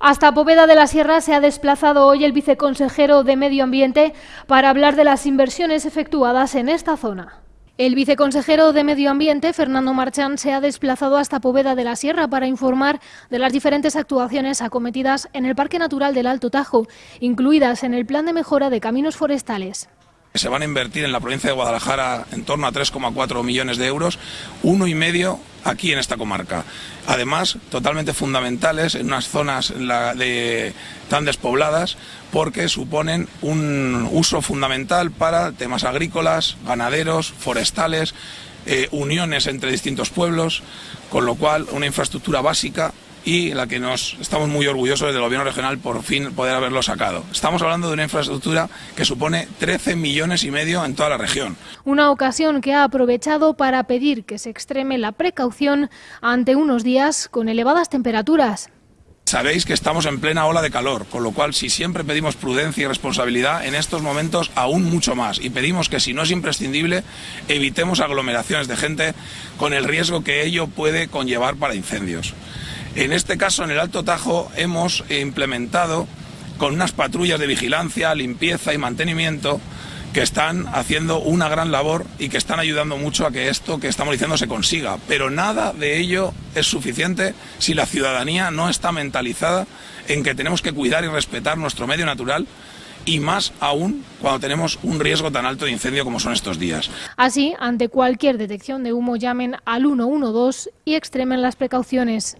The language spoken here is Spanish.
Hasta Poveda de la Sierra se ha desplazado hoy el viceconsejero de Medio Ambiente para hablar de las inversiones efectuadas en esta zona. El viceconsejero de Medio Ambiente, Fernando Marchán, se ha desplazado hasta Poveda de la Sierra para informar de las diferentes actuaciones acometidas en el Parque Natural del Alto Tajo, incluidas en el Plan de Mejora de Caminos Forestales. Se van a invertir en la provincia de Guadalajara en torno a 3,4 millones de euros, uno y medio aquí en esta comarca. Además, totalmente fundamentales en unas zonas de, tan despobladas porque suponen un uso fundamental para temas agrícolas, ganaderos, forestales, eh, uniones entre distintos pueblos, con lo cual una infraestructura básica y la que nos estamos muy orgullosos del gobierno regional por fin poder haberlo sacado. Estamos hablando de una infraestructura que supone 13 millones y medio en toda la región. Una ocasión que ha aprovechado para pedir que se extreme la precaución ante unos días con elevadas temperaturas. Sabéis que estamos en plena ola de calor, con lo cual si siempre pedimos prudencia y responsabilidad, en estos momentos aún mucho más. Y pedimos que si no es imprescindible, evitemos aglomeraciones de gente con el riesgo que ello puede conllevar para incendios. En este caso, en el Alto Tajo, hemos implementado con unas patrullas de vigilancia, limpieza y mantenimiento que están haciendo una gran labor y que están ayudando mucho a que esto que estamos diciendo se consiga. Pero nada de ello es suficiente si la ciudadanía no está mentalizada en que tenemos que cuidar y respetar nuestro medio natural y más aún cuando tenemos un riesgo tan alto de incendio como son estos días. Así, ante cualquier detección de humo, llamen al 112 y extremen las precauciones.